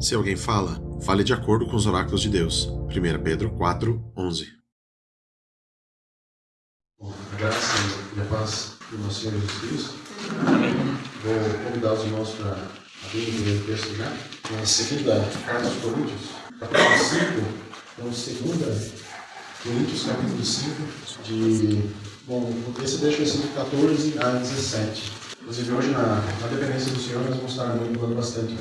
Se alguém fala, fale de acordo com os oráculos de Deus. 1 Pedro 4, 11. Bom, a graça e a paz do nosso Senhor Jesus Cristo. Vou convidar os irmãos para abrir o primeiro texto já. Na segunda carta aos Coríntios, capítulo 5. Então, segunda Coríntios, capítulo 5, de. Bom, esse deixa versículo 14 a 17. Inclusive, hoje, na, na dependência do Senhor, nós vamos estar manipulando bastante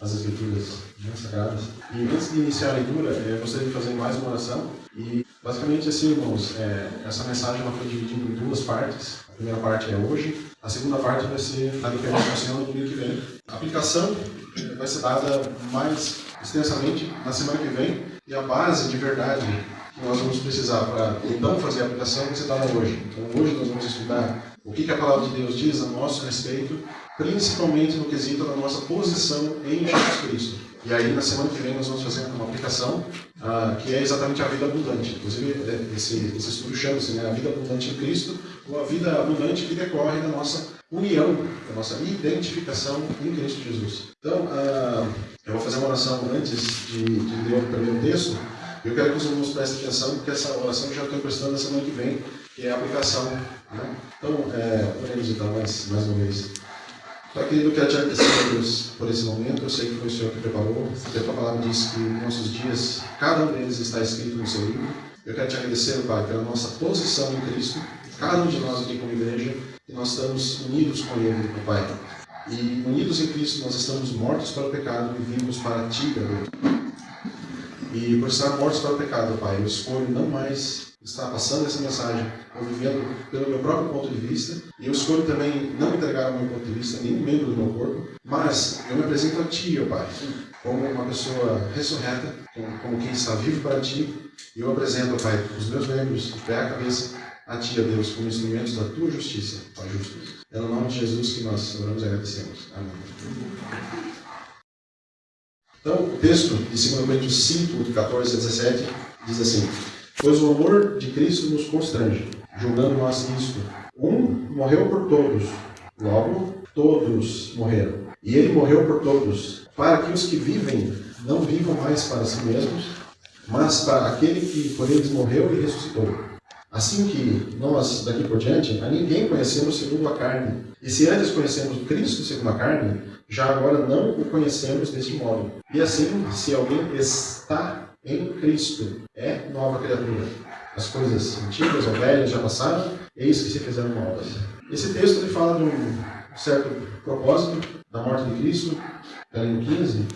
as escrituras né, sagradas. E antes de iniciar a leitura, eu gostaria de fazer mais uma oração. E basicamente assim, irmãos, é, essa mensagem ela foi dividida em duas partes. A primeira parte é hoje, a segunda parte vai ser na dependência do Senhor no domingo que vem. A aplicação vai ser dada mais extensamente na semana que vem e a base de verdade que nós vamos precisar para então fazer a aplicação vai ser dada hoje. Então hoje nós vamos estudar o que, que a palavra de Deus diz a nosso respeito principalmente no quesito da nossa posição em Jesus Cristo. E aí, na semana que vem, nós vamos fazer uma aplicação uh, que é exatamente a vida abundante. Inclusive, é, esse, esse estudo chama-se né, a vida abundante em Cristo, ou a vida abundante que decorre da nossa união, da nossa identificação em Cristo Jesus. Então, uh, eu vou fazer uma oração antes de, de ler o primeiro texto. Eu quero que os irmãos prestem atenção, porque essa oração eu já estou prestando na semana que vem, que é a aplicação. Né? Então, é, oremos então mais, mais uma vez. Pai querido, quero te agradecer, Deus, por esse momento. Eu sei que foi o Senhor que preparou. A tua palavra diz que nossos dias, cada um deles está escrito no seu livro. Eu quero te agradecer, Pai, pela nossa posição em Cristo. Cada um de nós aqui como igreja, que nós estamos unidos com Ele, Pai. E unidos em Cristo, nós estamos mortos para o pecado e vivos para Ti, Deus. E por estar mortos para o pecado, Pai, eu escolho não mais está passando essa mensagem, eu vivendo pelo meu próprio ponto de vista, e eu escolho também não entregar o meu ponto de vista, nenhum membro do meu corpo, mas eu me apresento a Ti, ó Pai, como uma pessoa ressurreta, como quem está vivo para Ti, e eu apresento, ó Pai, os meus membros, o pé, a cabeça, a Ti, ó Deus, como instrumentos da Tua justiça, Pai justo. É no nome de Jesus que nós oramos e agradecemos. Amém. Então, o texto de 2 Coríntios 5, de 14 a 17, diz assim: Pois o amor de Cristo nos constrange, julgando nós isto. Um morreu por todos, logo todos morreram. E ele morreu por todos, para que os que vivem não vivam mais para si mesmos, mas para aquele que por eles morreu e ressuscitou. Assim que nós, daqui por diante, a ninguém conhecemos segundo a carne. E se antes conhecemos Cristo segundo a carne, já agora não o conhecemos deste modo. E assim, se alguém está em Cristo é nova criatura. As coisas antigas ou velhas já passaram, eis que se fizeram novas. Esse texto ele fala de um certo propósito da morte de Cristo, ali no 15.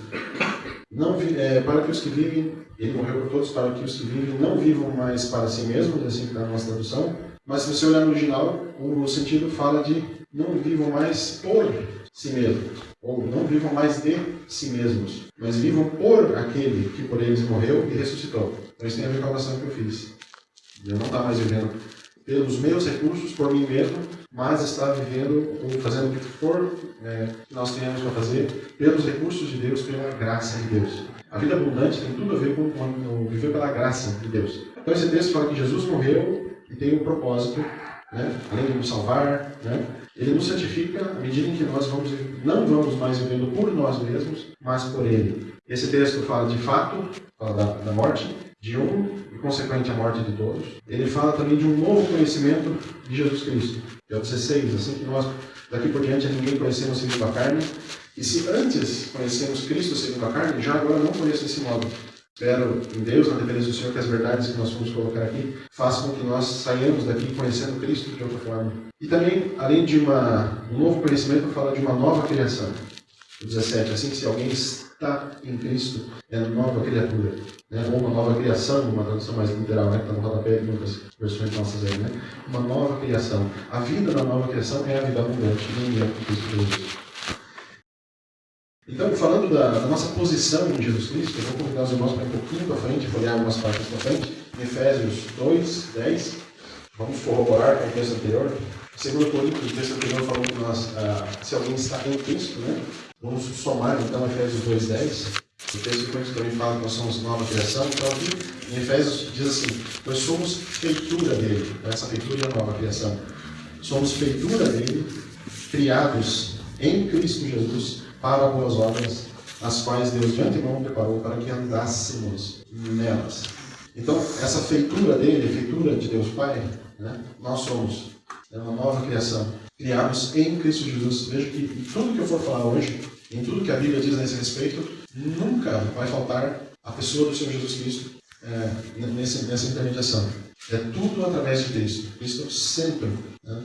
Não, é, para que os que vivem, ele morreu por todos, para que os que vivem não vivam mais para si mesmos, assim que está na nossa tradução. Mas se você olhar no original, o sentido fala de não vivam mais por si mesmos, ou não vivam mais de si mesmos, mas vivam por aquele que por eles morreu e ressuscitou. Então isso tem a ver com a oração que eu fiz. Eu não estava mais vivendo pelos meus recursos, por mim mesmo, mas está vivendo ou fazendo o que for é, que nós tenhamos para fazer pelos recursos de Deus, pela graça de Deus. A vida abundante tem tudo a ver com, com viver pela graça de Deus. Então esse texto fala que Jesus morreu e tem um propósito, né? além de nos salvar, né? Ele nos santifica à medida em que nós vamos, não vamos mais vivendo por nós mesmos, mas por Ele. Esse texto fala de fato, fala da, da morte de um e consequente a morte de todos. Ele fala também de um novo conhecimento de Jesus Cristo, é o 16, assim que nós daqui por diante ninguém conhecemos segundo a carne. E se antes conhecemos Cristo segundo a carne, já agora não conheço esse modo. Espero em Deus, na dependência do Senhor, que as verdades que nós vamos colocar aqui façam com que nós saiamos daqui conhecendo Cristo de outra forma. E também, além de uma, um novo conhecimento, fala de uma nova criação. O 17, assim se alguém está em Cristo, é nova criatura. Né? Ou uma nova criação, uma tradução mais literal, né? que está no rodapé de muitas versões nossas aí. Né? Uma nova criação. A vida da nova criação é a vida abundante, nem é Cristo Jesus. Então, falando da, da, nossa posição em Jesus Cristo, eu vou convidar os irmãos para um pouquinho para frente, olhar algumas partes para frente, Efésios 2, 10. Vamos corroborar com o texto anterior. Segundo Coríntios, o texto anterior falou que nós, ah, se alguém está em Cristo, né? Vamos somar então Efésios 2, 10. O texto de Coríntios também fala que nós somos nova criação. Então aqui em Efésios diz assim, nós somos feitura dele. Essa feitura é a nova criação. Somos feitura dele, criados em Cristo Jesus para boas obras, as quais Deus de antemão preparou para que andássemos nelas. Então, essa feitura dele, a feitura de Deus Pai, né, nós somos é uma nova criação, criados em Cristo Jesus. Veja que em tudo que eu for falar hoje, em tudo que a Bíblia diz nesse respeito, nunca vai faltar a pessoa do Senhor Jesus Cristo é, nesse, nessa intermediação. É tudo através de Cristo. Cristo sempre. Né?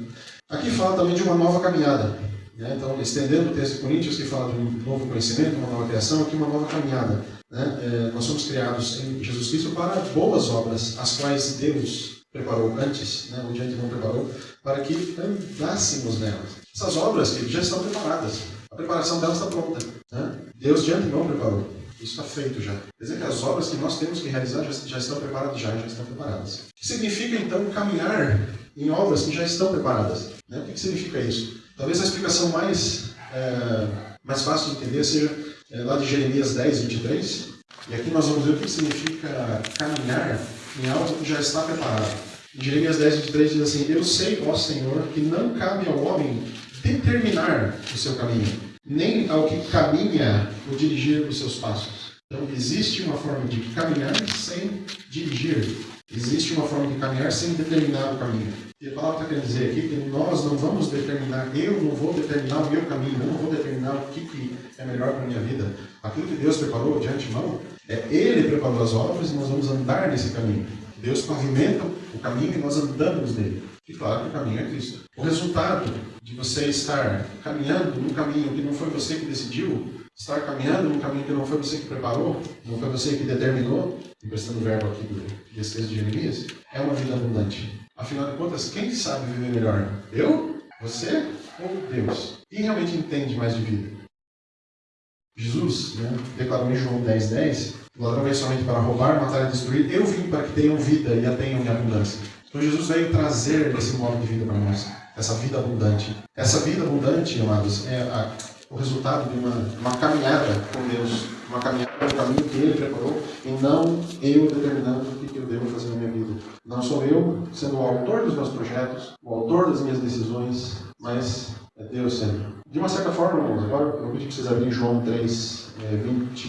Aqui fala também de uma nova caminhada. Né? Então, estendendo o texto de Coríntios, que fala de um novo conhecimento, uma nova criação, aqui uma nova caminhada. Né? É, nós somos criados em Jesus Cristo para boas obras, as quais Deus preparou antes, né? onde a gente não preparou, para que andássemos nelas. Essas obras que já estão preparadas. A preparação delas está pronta. Né? Deus de antemão preparou. Isso está feito já. Quer dizer que as obras que nós temos que realizar já, já estão preparadas, já, já estão preparadas. O que significa, então, caminhar em obras que já estão preparadas? Né? O que, que significa isso? Talvez a explicação mais, é, mais fácil de entender seja é, lá de Jeremias 10, 23. E aqui nós vamos ver o que significa caminhar em algo que já está preparado. Em Jeremias 10, 23 diz assim: Eu sei, ó Senhor, que não cabe ao homem determinar o seu caminho, nem ao que caminha o dirigir os seus passos. Então, existe uma forma de caminhar sem dirigir. Existe uma forma de caminhar sem determinar o caminho. E a palavra está querendo dizer aqui que nós não vamos determinar, eu não vou determinar o meu caminho, eu não vou determinar o que, que é melhor para a minha vida. Aquilo que Deus preparou de antemão, é Ele preparou as obras e nós vamos andar nesse caminho. Deus pavimenta o caminho e nós andamos nele. E claro que o caminho é Cristo. O resultado de você estar caminhando num caminho que não foi você que decidiu, estar caminhando num caminho que não foi você que preparou, não foi você que determinou, emprestando o verbo aqui do desse texto de Jeremias, é uma vida abundante. Afinal de contas, quem sabe viver melhor? Eu? Você? Ou Deus? Quem realmente entende mais de vida? Jesus né, declarou em João 10, 10, o ladrão veio somente para roubar, matar e destruir. Eu vim para que tenham vida e a tenham em abundância. Então Jesus veio trazer esse modo de vida para nós, essa vida abundante. Essa vida abundante, amados, é a, o resultado de uma, uma caminhada com Deus, uma caminhada no caminho que Ele preparou, e não eu determinando o que, eu devo fazer na minha vida. Não sou eu sendo o autor dos meus projetos, o autor das minhas decisões, mas é Deus sempre. De uma certa forma, irmãos, agora eu pedi que vocês abrirem João 3, é, 20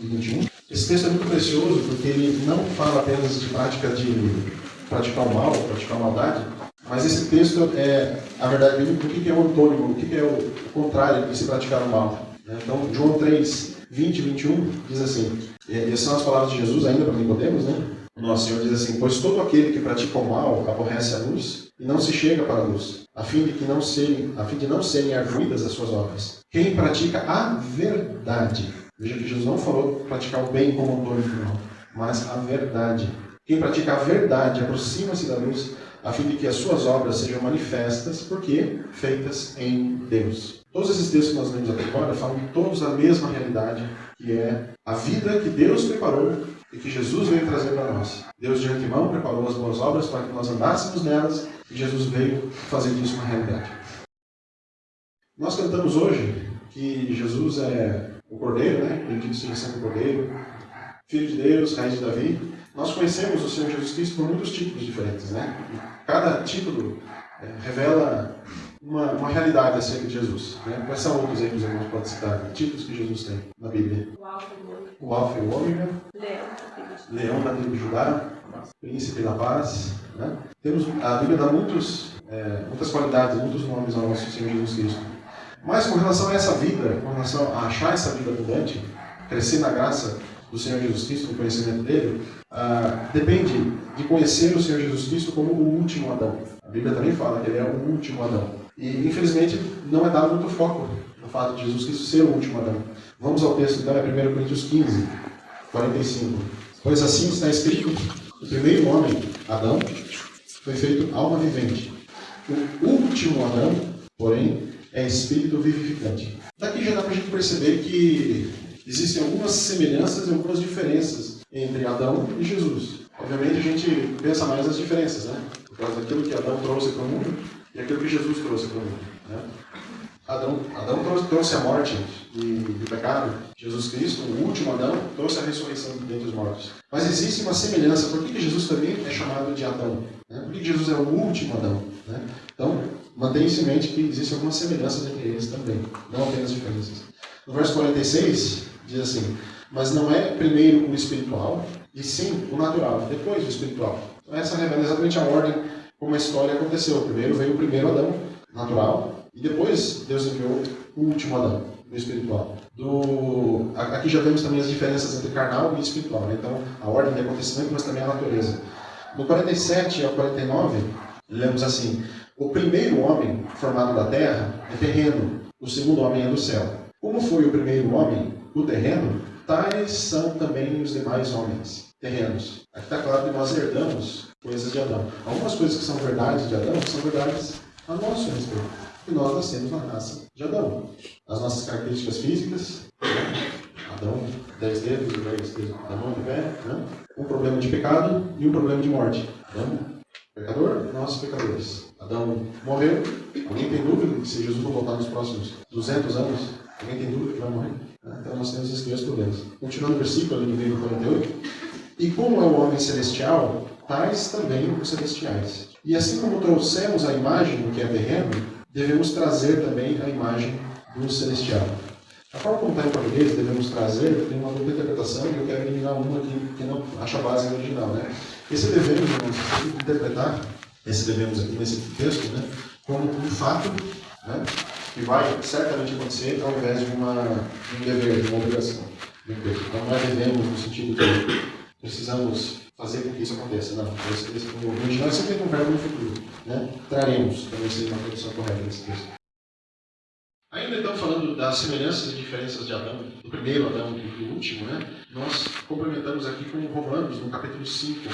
e 21. Esse texto é muito precioso porque ele não fala apenas de prática de praticar o mal, praticar a maldade, mas esse texto é, a verdade, o que é o antônimo, o que é o contrário de se praticar o mal. Né? Então, João 3, 20 e 21 diz assim, e essas são as palavras de Jesus ainda para Nicodemos, né? Nosso Senhor diz assim, pois todo aquele que pratica o mal aborrece a luz e não se chega para a luz, a fim de que não serem, a fim de não serem arguídas as suas obras. Quem pratica a verdade, veja que Jesus não falou praticar o bem como antônimo, mas a verdade. Quem pratica a verdade aproxima-se da luz, a fim de que as suas obras sejam manifestas, porque feitas em Deus. Todos esses textos que nós lemos até agora falam todos da mesma realidade, que é a vida que Deus preparou e que Jesus veio trazer para nós. Deus de antemão preparou as boas obras para que nós andássemos nelas e Jesus veio fazer disso uma realidade. Nós cantamos hoje que Jesus é o Cordeiro, né? Bendito seja o Cordeiro, Filho de Deus, Raiz de Davi. Nós conhecemos o Senhor Jesus Cristo por muitos títulos diferentes, né? Cada título é, revela uma, uma realidade acerca de Jesus. Né? Quais são outros aí que os irmãos podem citar? Títulos que Jesus tem na Bíblia? O Alfa e o Ômega. O Alfa e o Ômega. Leão da tribo de Judá, Príncipe da Paz. Né? Temos, a Bíblia dá muitos, é, muitas qualidades, muitos nomes ao nosso Senhor Jesus Cristo. Mas com relação a essa vida, com relação a achar essa vida abundante, crescer na graça do Senhor Jesus Cristo, no conhecimento dele, ah, depende de conhecer o Senhor Jesus Cristo como o último Adão. A Bíblia também fala que ele é o último Adão. E, infelizmente, não é dado muito foco no fato de Jesus Cristo ser o último Adão. Vamos ao texto, então, é 1 Coríntios 15, 45. Pois assim está escrito, o primeiro homem, Adão, foi feito alma vivente. O último Adão, porém, é espírito vivificante. Daqui já dá para a gente perceber que existem algumas semelhanças e algumas diferenças entre Adão e Jesus. Obviamente a gente pensa mais nas diferenças, né? Por causa daquilo que Adão trouxe para o mundo e aquilo que Jesus trouxe para o mundo. Né? Adão, Adão trouxe, trouxe a morte e, o pecado. Jesus Cristo, o último Adão, trouxe a ressurreição dentre os mortos. Mas existe uma semelhança. Por que, que Jesus também é chamado de Adão? Né? Por que, Jesus é o último Adão? Né? Então, mantenha-se em mente que existem algumas semelhanças entre eles também, não apenas diferenças. No verso 46 Diz assim, mas não é primeiro o espiritual, e sim o natural, depois o espiritual. Então essa revela exatamente a ordem como a história aconteceu. Primeiro veio o primeiro Adão, natural, e depois Deus enviou o último Adão, o espiritual. Do... Aqui já vemos também as diferenças entre carnal e espiritual. Né? Então, a ordem de acontecimento, mas também a natureza. No 47 ao 49, lemos assim: O primeiro homem formado da terra é terreno, o segundo homem é do céu. Como foi o primeiro homem, o terreno, tais são também os demais homens, terrenos. Aqui está claro que nós herdamos coisas de Adão. Algumas coisas que são verdades de Adão são verdades a nosso respeito que nós nascemos na raça de Adão. As nossas características físicas, Adão, dez dedos, dez dedos da mão, de pé, né? um problema de pecado e um problema de morte. Adão, pecador, nós pecadores. Adão morreu. Alguém tem dúvida que se Jesus não voltar nos próximos 200 anos, alguém tem dúvida que vai morrer? Então nós temos esses dois problemas. Continuando o versículo, ali livro 48. E como é o homem celestial, tais também os celestiais. E assim como trouxemos a imagem do que é terreno, devemos trazer também a imagem do celestial. A forma como está em português, devemos trazer, tem uma dupla interpretação e eu quero eliminar uma que, que não acha base original. Né? Esse devemos, irmãos, interpretar, esse devemos aqui nesse texto, né, como um fato né, que vai certamente acontecer ao invés de, uma, de um dever, de uma obrigação. Então não é devemos no sentido que precisamos fazer com que isso aconteça. Não, esse, esse, o é sempre um verbo no futuro. Né? Traremos, também seria uma tradução correta desse texto. Ainda então falando das semelhanças e diferenças de Adão, do primeiro Adão e do último, né? nós complementamos aqui com Romanos, no capítulo 5,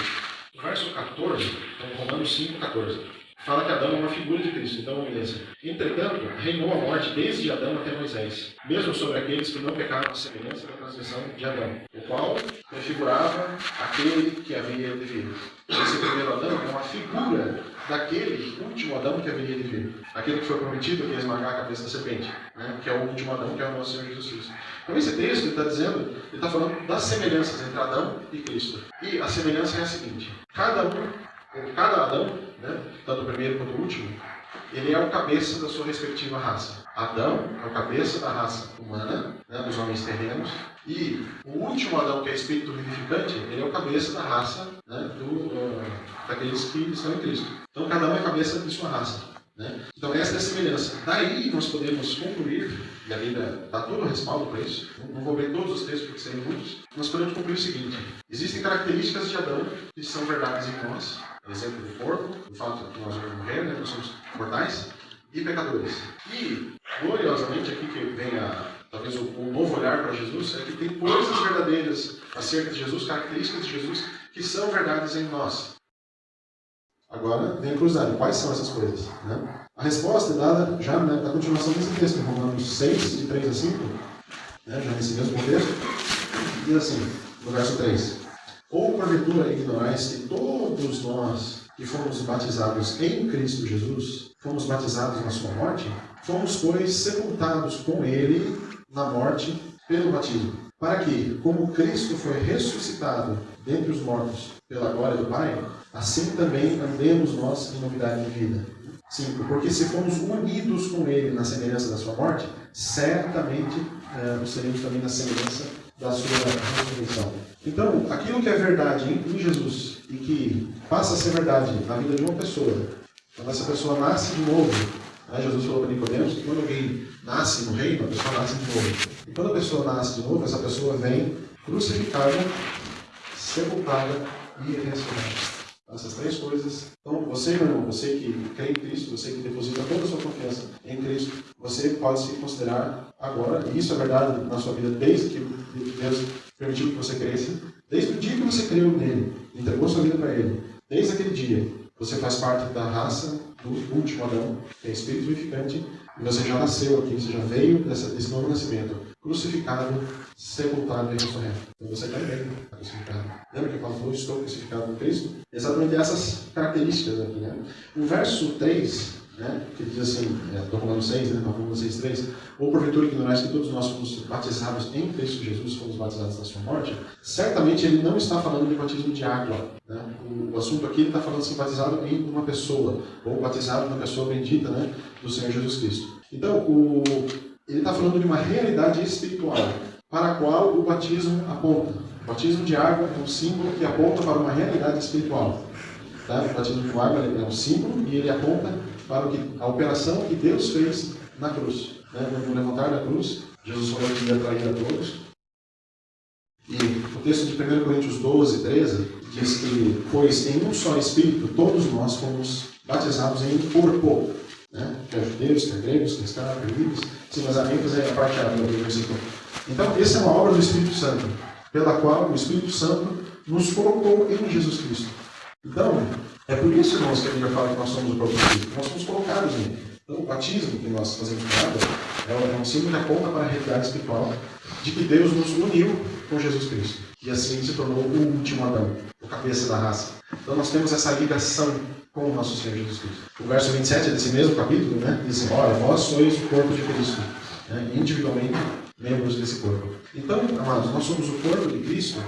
verso 14, então Romanos 5, 14 fala que Adão é uma figura de Cristo. Então, beleza. Entretanto, reinou a morte desde Adão até Moisés, mesmo sobre aqueles que não pecaram a semelhança da transgressão de Adão, o qual prefigurava aquele que havia de vir. Esse primeiro Adão é uma figura daquele último Adão que haveria de vir. Aquele que foi prometido que ia esmagar a cabeça da serpente, né? que é o último Adão, que é o nosso Senhor Jesus Cristo. Então, esse texto está dizendo, ele está falando das semelhanças entre Adão e Cristo. E a semelhança é a seguinte: cada um cada Adão, né, tanto o primeiro quanto o último, ele é o cabeça da sua respectiva raça. Adão é o cabeça da raça humana, né, dos homens terrenos, e o último Adão, que é espírito vivificante, ele é o cabeça da raça né, do, uh, daqueles que estão em Cristo. Então, cada um é cabeça de sua raça. Né? Então, essa é a semelhança. Daí nós podemos concluir, e a Bíblia dá todo o respaldo para isso, não vou ler todos os textos porque seriam muitos, nós podemos concluir o seguinte: existem características de Adão que são verdades em nós, exemplo do corpo, do fato que nós vamos morrer, né? nós somos mortais e pecadores. E, gloriosamente, aqui que vem a, talvez o, o novo olhar para Jesus, é que tem coisas verdadeiras acerca de Jesus, características de Jesus, que são verdades em nós. Agora, vem a cruzada. Quais são essas coisas? Né? A resposta é dada já né, na continuação desse texto, em Romanos 6, de 3 a 5, né, já nesse mesmo contexto, diz assim, no verso 3. Ou porventura ignorais que todos nós que fomos batizados em Cristo Jesus, fomos batizados na sua morte? Fomos, pois, sepultados com ele na morte pelo batismo, para que, como Cristo foi ressuscitado dentre os mortos pela glória do Pai, assim também andemos nós em novidade de vida. 5. Porque se fomos unidos com Ele na semelhança da sua morte, certamente eh, seremos também na semelhança da sua ressurreição. Então, aquilo que é verdade em, Jesus e que passa a ser verdade na vida de uma pessoa, quando essa pessoa nasce de novo, né, Jesus falou para Nicodemos que quando alguém nasce no reino, a pessoa nasce de novo. E quando a pessoa nasce de novo, essa pessoa vem crucificada, sepultada e ressuscitada. Essas três coisas. Então, você, meu irmão, você que crê em Cristo, você que deposita toda a sua confiança em Cristo, você pode se considerar agora, e isso é verdade na sua vida desde que Deus permitiu que você cresça, desde o dia que você creu nele, entregou sua vida para ele, desde aquele dia, você faz parte da raça do último Adão, que é espírito vivificante, e você já nasceu aqui, você já veio dessa, desse novo nascimento, crucificado, sepultado e ressurreto. Então você também está crucificado. Lembra que Paulo falou, estou crucificado com Cristo? Exatamente essas características aqui. Né? O verso 3 né? que diz assim, estou falando 6, né? Romanos 6, 3, ou porventura ignorais que todos nós fomos batizados em Cristo Jesus, fomos batizados na sua morte, certamente ele não está falando de batismo de água. Né? O, o assunto aqui ele está falando assim, batizado em uma pessoa, ou batizado na pessoa bendita né? do Senhor Jesus Cristo. Então, o, ele está falando de uma realidade espiritual. para a qual o batismo aponta. O batismo de água é um símbolo que aponta para uma realidade espiritual. Tá? O batismo com água é um símbolo e ele aponta para que, a operação que Deus fez na cruz. Né? No levantar da cruz, Jesus falou que ia trair a todos. E o texto de 1 Coríntios 12, 13 diz que, pois em um só Espírito todos nós fomos batizados em um corpo. Né? Quer judeus, quer gregos, quer escravos, quer livres. Sim, mas a ênfase é a parte A do versículo. Então, essa é uma obra do Espírito Santo, pela qual o Espírito Santo nos colocou em Jesus Cristo. Então, é por isso, irmãos, que a Bíblia fala que nós somos o próprio Espírito. Nós somos colocados nele. Então, o batismo que nós fazemos com água é um símbolo que aponta para a realidade espiritual de que Deus nos uniu com Jesus Cristo. E assim se tornou o último Adão, o cabeça da raça. Então, nós temos essa ligação com o nosso Senhor Jesus Cristo. O verso 27 desse mesmo capítulo né, diz assim: Olha, vós sois o corpo de Cristo, né, individualmente membros desse corpo. Então, amados, nós somos o corpo de Cristo.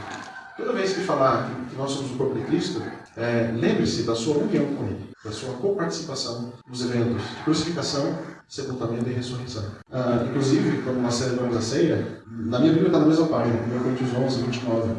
Toda vez que falar que nós somos o corpo de Cristo, é, lembre-se da sua união com Ele, da sua coparticipação nos eventos de crucificação, sepultamento e ressurreição. Ah, inclusive, quando nós celebramos a ceia, na minha Bíblia está na mesma página, 1 Coríntios 11, 29.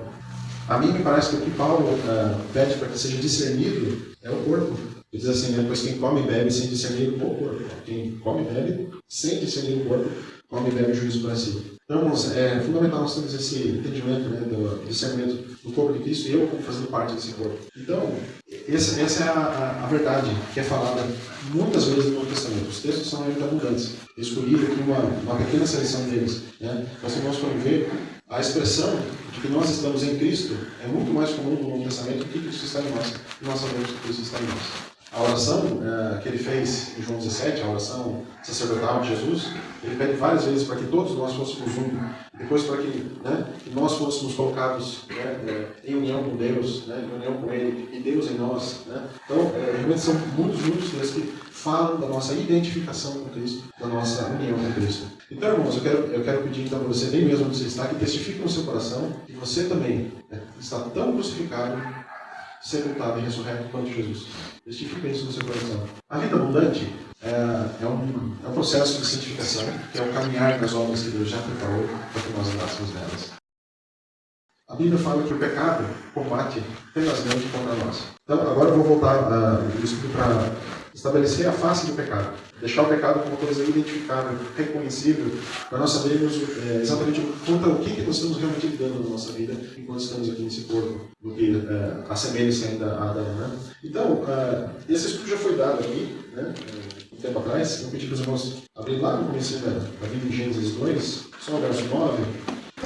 A mim me parece que o que Paulo ah, pede para que seja discernido é o corpo. Ele diz assim, né, pois quem come e bebe sem discernir o corpo. Quem come e bebe sem discernir o corpo, come e bebe juízo para si. Então, irmãos, é fundamental nós termos esse entendimento né, do discernimento do corpo de Cristo e eu como fazendo parte desse corpo. Então, essa, essa é a, a, verdade que é falada muitas vezes no Novo Testamento. Os textos são ainda abundantes. Eu escolhi aqui uma, uma pequena seleção deles. Né? Nós vamos ver a expressão de que nós estamos em Cristo é muito mais comum no Novo Testamento do que Cristo está em nós. Nós sabemos que Cristo está em nós. A oração uh, que ele fez em João 17, a oração sacerdotal de Jesus, ele pede várias vezes para que todos nós fôssemos um, depois para que, né, que nós fôssemos colocados né, eh, em união com Deus, né, em união com Ele, e Deus em nós. Né. Então, é, realmente são muitos, muitos textos que falam da nossa identificação com Cristo, da nossa união com Cristo. Então, irmãos, eu quero, eu quero pedir então para você, bem mesmo onde você está, que testifique no seu coração que você também né, está tão crucificado sepultado e ressurreto quanto Jesus. Testifica isso no seu coração. A vida abundante é, é, um, é um processo de santificação, que é o caminhar nas obras que Deus já preparou para que nós andássemos nelas. A Bíblia fala que o pecado combate tenazmente contra nós. Então, agora eu vou voltar uh, para estabelecer a face do pecado. Deixar o pecado como coisa identificável, reconhecível, para nós sabermos é, exatamente contra o que, que nós estamos realmente lidando na nossa vida enquanto estamos aqui nesse corpo, do que é, assemelha-se ainda a Adão. Né? Então, uh, esse estudo já foi dado aqui, né, um tempo atrás. Eu pedi para os irmãos abrir lá no começo da, da Bíblia em Gênesis 2, só o verso 9.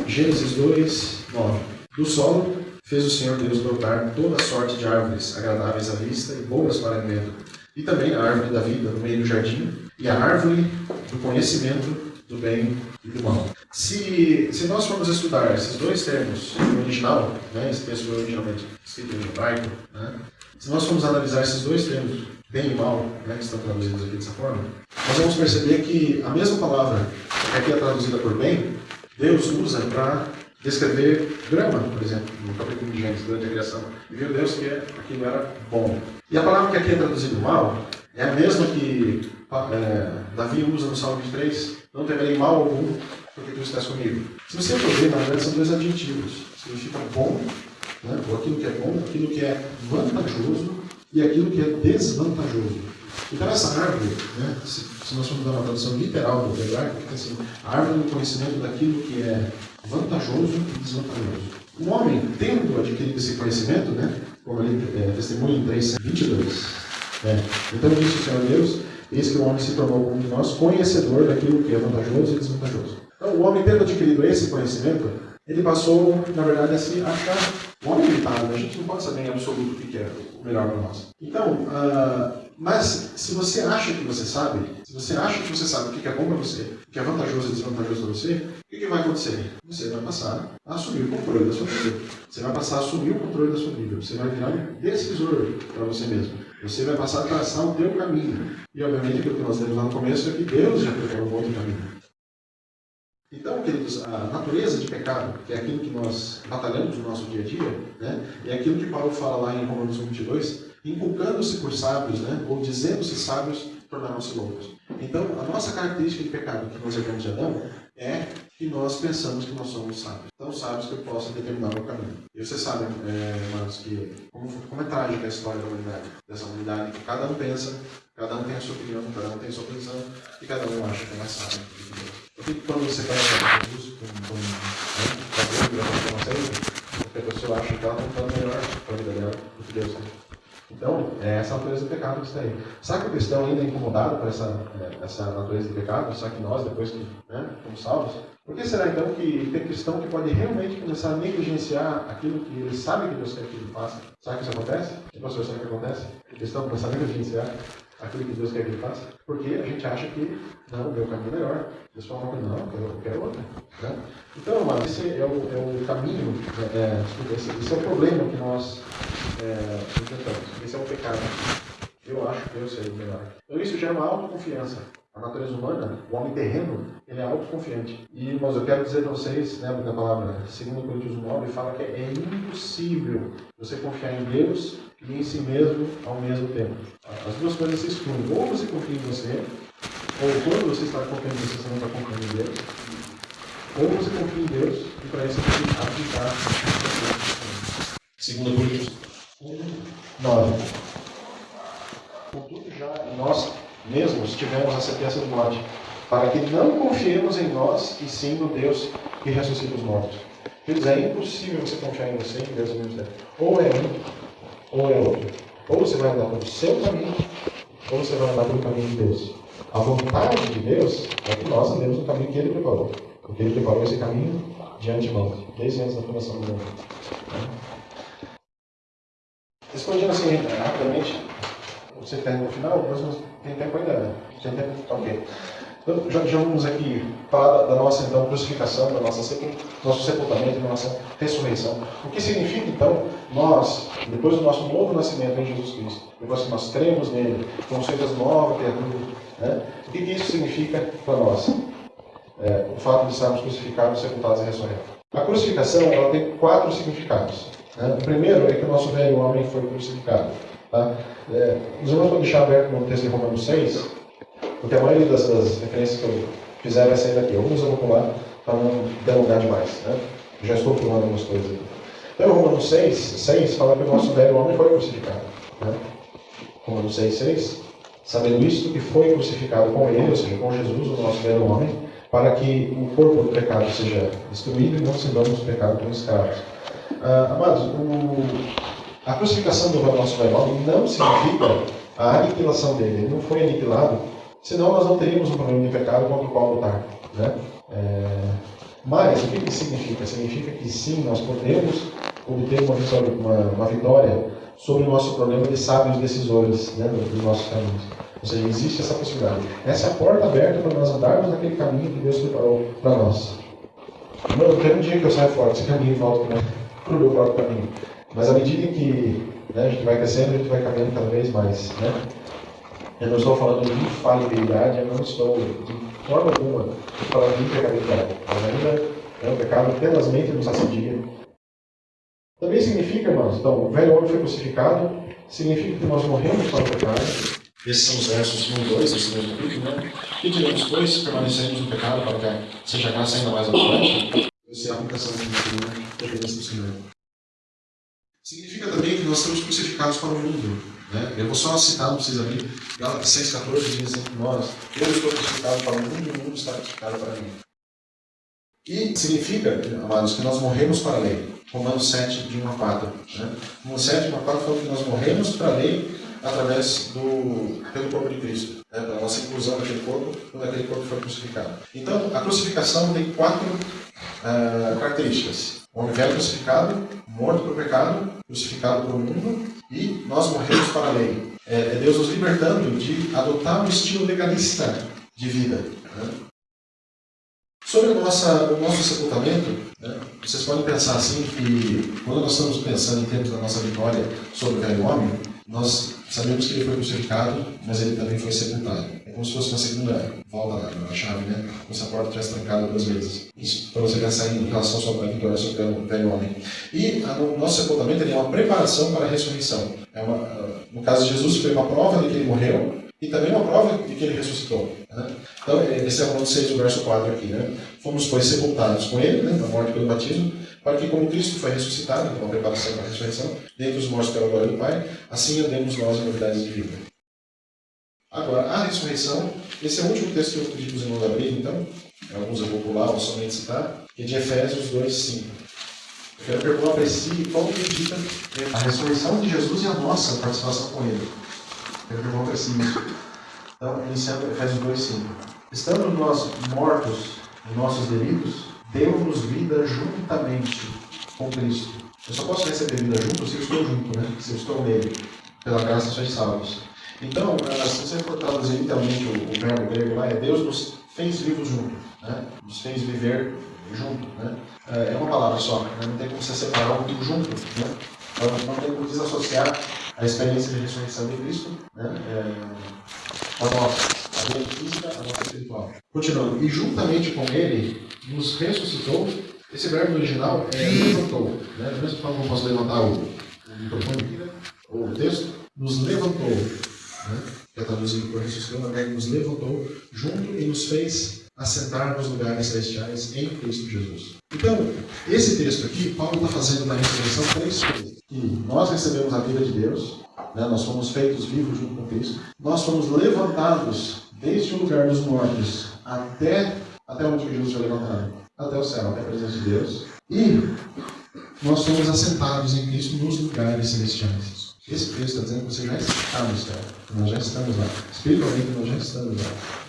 Gênesis 2, 9. Do solo fez o Senhor Deus brotar toda sorte de árvores agradáveis à vista e boas para alimento e também a árvore da vida no meio do jardim, e a árvore do conhecimento do bem e do mal. Se, se nós formos estudar esses dois termos no original, né, esse texto foi originalmente escrito em hebraico, né, se nós formos analisar esses dois termos, bem e mal, né, que estão traduzidos aqui dessa forma, nós vamos perceber que a mesma palavra que aqui é traduzida por bem, Deus usa para descrever grama, por exemplo, no capítulo de Gênesis, durante a criação. E viu Deus que aquilo era bom. E a palavra que aqui é traduzida mal é a mesma que é, Davi usa no Salmo 23, não temerei mal algum, porque tu estás comigo. Se você for ver, na verdade, são dois adjetivos. Significa bom, né, ou aquilo que é bom, aquilo que é vantajoso e aquilo que é desvantajoso. Então essa árvore, né, se, se nós formos dar uma tradução literal do hebraico, fica assim, a árvore do conhecimento daquilo que é vantajoso e desvantajoso. O homem, tendo adquirido esse conhecimento, né, como ele é, testemunha em 3, 22, né, então disse o Senhor Deus, eis que o homem se tornou como nós, conhecedor daquilo que é vantajoso e desvantajoso. Então, o homem, tendo adquirido esse conhecimento, ele passou, na verdade, a se achar um homem limitado. Né? A gente não pode saber em absoluto o que é o melhor para nós. Então, uh, mas se você acha que você sabe, se você acha que você sabe o que é bom para você, o que é vantajoso e desvantajoso para você, o que, vai acontecer? Você vai passar a assumir o controle da sua vida. Você vai passar a assumir o controle da sua vida. Você vai virar decisor para você mesmo. Você vai passar a traçar o teu caminho. E obviamente aquilo que nós temos lá no começo é que Deus já preparou um outro caminho. Então, queridos, a natureza de pecado, que é aquilo que nós batalhamos no nosso dia a dia, né, é aquilo que Paulo fala lá em Romanos 22, inculcando-se por sábios, né, ou dizendo-se sábios, tornaram-se loucos. Então, a nossa característica de pecado que nós herdamos de Adão é que nós pensamos que nós somos sábios. Tão sábios que eu posso determinar o meu caminho. E vocês sabem, é, irmãos, que como, como é trágica a história da humanidade. Dessa humanidade que cada um pensa, cada um tem a sua opinião, cada um tem a sua posição e cada um acha que é mais sábio que Deus. Que quando você fala de Jesus com, com, com, com uma porque a pessoa acha que ela está melhor para a vida dela do que Deus. Então, é essa natureza do pecado que está aí. Será que o cristão ainda é incomodado por essa, é, essa natureza de pecado? Será que nós, depois que né, fomos salvos? Por que será então que tem cristão que pode realmente começar a negligenciar aquilo que ele sabe que Deus quer que ele faça? Será que isso acontece? E, pastor, será que acontece? O cristão começar a negligenciar aquilo que Deus quer que ele faça? Porque a gente acha que, não, o meu caminho é melhor. Deus fala, não, eu quero, outra. Né? Então, amado, esse é o, é o caminho, é, é esse, esse, é o problema que nós é, enfrentamos. Esse é o pecado. Eu acho que eu sei melhor. Então, isso é uma autoconfiança. A natureza humana, o homem terreno, ele é autoconfiante. E, irmãos, eu quero dizer para vocês, lembra da palavra 2 Coríntios 9, fala que é impossível você confiar em Deus e em si mesmo ao mesmo tempo. As duas coisas se excluem. Ou você confia em você, ou quando você está confiando em você, você não está confiando em Deus. Ou você confia em Deus e para isso você tem que aplicar. Segundo Coríntios 9. Contudo, já nós mesmos tivemos a sentença de morte, para que não confiemos em nós e sim no Deus que ressuscita os mortos. Quer é impossível você confiar em você e em Deus ao mesmo tempo. Ou é um, ou é outro. Ou você vai andar pelo seu caminho, ou você vai andar pelo caminho de Deus. A vontade de Deus é que nós andemos no caminho que Ele preparou. Porque Ele preparou esse caminho de antemão, desde antes da fundação do mundo. Respondendo assim, rapidamente, você tem no final, não tem tempo ainda, né? Tem tempo? Ok. Então, já, já vamos aqui falar da, nossa então, crucificação, sepul nosso sepultamento, da nossa ressurreição. O que significa, então, nós, depois do nosso novo nascimento em Jesus Cristo, depois que nós cremos nele, como feitas nova criatura, né? o que, isso significa para nós? É, o fato de estarmos crucificados, sepultados e ressurretos. A crucificação ela tem quatro significados. Né? O primeiro é que o nosso velho homem foi crucificado. Tá? É, os irmãos vão deixar aberto no texto de Romanos 6, porque a maioria das, das referências que eu fizer vai sair daqui. Alguns eu vou pular para não delongar demais. Né? já estou pulando algumas coisas aqui. Então, Romanos 6, 6 fala que o nosso velho homem foi crucificado. Né? Romanos 6, 6. Sabendo isto, que foi crucificado com ele, ou seja, com Jesus, o nosso velho homem, para que o corpo do pecado seja destruído e não sirvamos o pecado como escravos. Ah, amados, o, a crucificação do nosso velho homem não significa a aniquilação dele. Ele não foi aniquilado, senão nós não teríamos um problema de pecado contra o qual lutar. Né? É... Mas o que isso significa? Significa que sim, nós podemos obter uma vitória, uma, uma vitória sobre o nosso problema de sábios decisores né, dos nossos caminhos. Ou seja, existe essa possibilidade. Essa é a porta aberta para nós andarmos naquele caminho que Deus preparou para nós. Não tem um dia que eu saio fora desse caminho e volto para o meu próprio caminho. Mas à medida que né, a gente vai crescendo, a gente vai caminhando cada vez mais. Né? Eu não estou falando de infalibilidade, eu não estou de forma alguma falando de impecabilidade. Mas ainda né, o pecado tenazmente nos assedia. Também significa, irmãos, então, o velho homem foi crucificado, significa que nós morremos para o pecado. Esses são os versos 1 e 2 desse mesmo capítulo, né? Que diremos, pois, permanecemos no pecado para que seja a graça ainda mais abundante? Essa é a aplicação que a gente tem do Senhor. Significa também que nós estamos crucificados para o mundo. Né? Eu vou só citar, não precisa abrir. Gálatas 6,14 diz que nós, eu estou crucificado para o mundo e o mundo está crucificado para mim. E significa, amados, que nós morremos para a lei. Romanos 7, de 1 a 4. Né? Romanos 7, de 1 a 4 fala que nós morremos para a lei através do pelo corpo de Cristo, né? pela nossa inclusão naquele corpo, quando aquele corpo foi crucificado. Então, a crucificação tem quatro uh, características. O homem velho crucificado, morto para o pecado, crucificado para o mundo, e nós morremos para a lei. É, é Deus nos libertando de adotar um estilo legalista de vida. Né? Sobre nossa, o nosso sepultamento, né, vocês podem pensar assim que quando nós estamos pensando em termos da nossa vitória sobre o velho homem, nós sabemos que ele foi crucificado, mas ele também foi sepultado. É como se fosse uma segunda volta na, chave, né? Se a porta tivesse trancado duas vezes. Isso para você pensar em relação à sua vitória sobre o velho homem. E o nosso sepultamento é uma preparação para a ressurreição. É uma, no caso de Jesus, foi uma prova de que ele morreu, E também uma prova de que ele ressuscitou. Né? Então, esse é o ponto 6 do verso 4 aqui. Né? Fomos, pois, sepultados com ele, né, na morte pelo batismo, para que, como Cristo foi ressuscitado, então, uma preparação para a ressurreição, dentre os mortos pela glória do Pai, assim andemos nós em novidades de vida. Agora, a ressurreição, esse é o último texto que eu pedi para os irmãos abrirem, então, alguns eu vou pular ou somente citar, que é de Efésios 2, 5. Quero perguntar para si qual acredita a ressurreição de Jesus e a nossa participação com ele. Quero perguntar para si isso. Então, iniciando Efésios 2, 5. Estando nós mortos em nossos delitos, deu-nos vida juntamente com Cristo. Eu só posso receber vida junto se eu estou junto, né? se eu estou nele. Pela graça sois salvos. Então, eh, se você for traduzir literalmente o, verbo grego lá, é Deus nos fez vivos junto, né? nos fez viver junto. Né? É, é uma palavra só, né? não tem como você separar um tudo junto. Né? Então, não tem como desassociar a experiência de ressurreição de Cristo né? é, a nossa, a vida física, a nossa espiritual. Continuando, e juntamente com Ele nos ressuscitou. Esse verbo original é levantou. Né? Da mesma forma que eu posso levantar o, o microfone né? ou o texto, nos levantou. Né? Que é traduzido por ressuscitou, na nos levantou junto e nos fez assentar nos lugares celestiais em Cristo Jesus. Então, esse texto aqui, Paulo está fazendo na ressurreição três coisas. Que nós recebemos a vida de Deus, né? nós fomos feitos vivos junto com Cristo, nós fomos levantados desde o lugar dos mortos até, até onde Jesus foi levantado? Até o céu, até a presença de Deus. E nós fomos assentados em Cristo nos lugares celestiais. Esse texto está dizendo que você já está no céu. Nós já estamos lá. Espiritualmente, nós já estamos lá.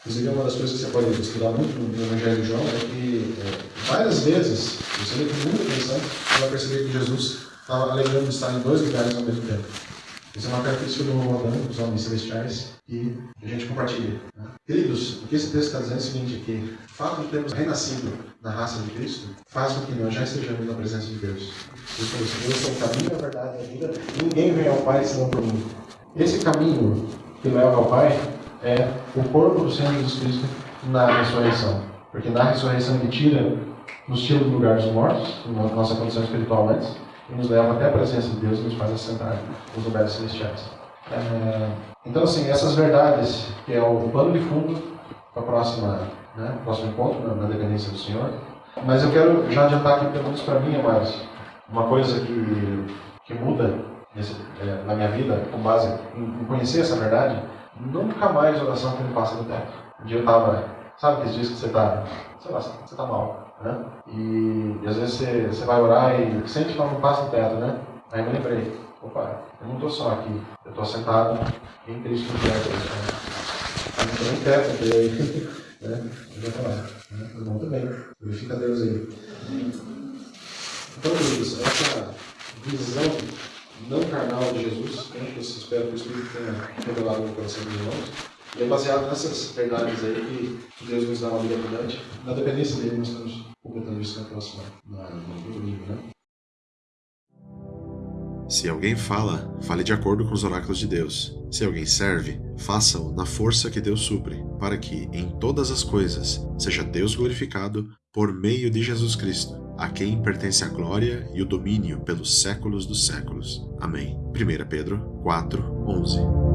Inclusive, uma das coisas que você pode estudar muito no Evangelho de João é que é, várias vezes, você lê com muita atenção, você vai perceber que Jesus estava alegando de estar em dois lugares ao mesmo tempo. Isso é uma característica do Rodão, dos homens celestiais, e a gente compartilha. Né? Queridos, o que esse texto está dizendo é o seguinte, que o fato de termos renascido na raça de Cristo faz com que nós já estejamos na presença de Deus. Deus é o caminho, a verdade e a vida, ninguém vem ao Pai senão por mim. Esse caminho que leva ao Pai é o corpo do Senhor Jesus Cristo na ressurreição. Porque na ressurreição ele tira, nos tira do lugar dos mortos, na nossa condição espiritual antes, e nos leva até a presença de Deus e nos faz assentar nos lugares celestiais. É, então, assim, essas verdades, que é o pano de fundo para o né, próximo encontro, na, na dependência do Senhor. Mas eu quero já adiantar aqui, pelo menos para mim, amados, uma coisa que, que muda nesse, é, na minha vida, com base em, em conhecer essa verdade, nunca mais oração que me passa do teto. Um dia eu tava, sabe aqueles dias que você tá, sei lá, você tá mal, né? E, e às vezes você, você vai orar e sente que não passa do teto, né? Aí eu lembrei, opa, eu não estou só aqui, eu estou sentado em Cristo no teto. Né? Eu não nem teto, porque aí, né? Eu vou falar, né? Irmão também, glorifica Deus aí. Então, queridos, essa visão não carnal de Jesus, né, que eu espero que o Espírito tenha revelado no coração dos irmãos. E é baseado nessas verdades aí que Deus nos dá uma vida abundante. Na dependência dele, nós estamos completando isso na próxima, na, no domingo, né? Se alguém fala, fale de acordo com os oráculos de Deus. Se alguém serve, faça-o na força que Deus supre, para que, em todas as coisas, seja Deus glorificado por meio de Jesus Cristo, a quem pertence a glória e o domínio pelos séculos dos séculos. Amém. 1 Pedro 4, 11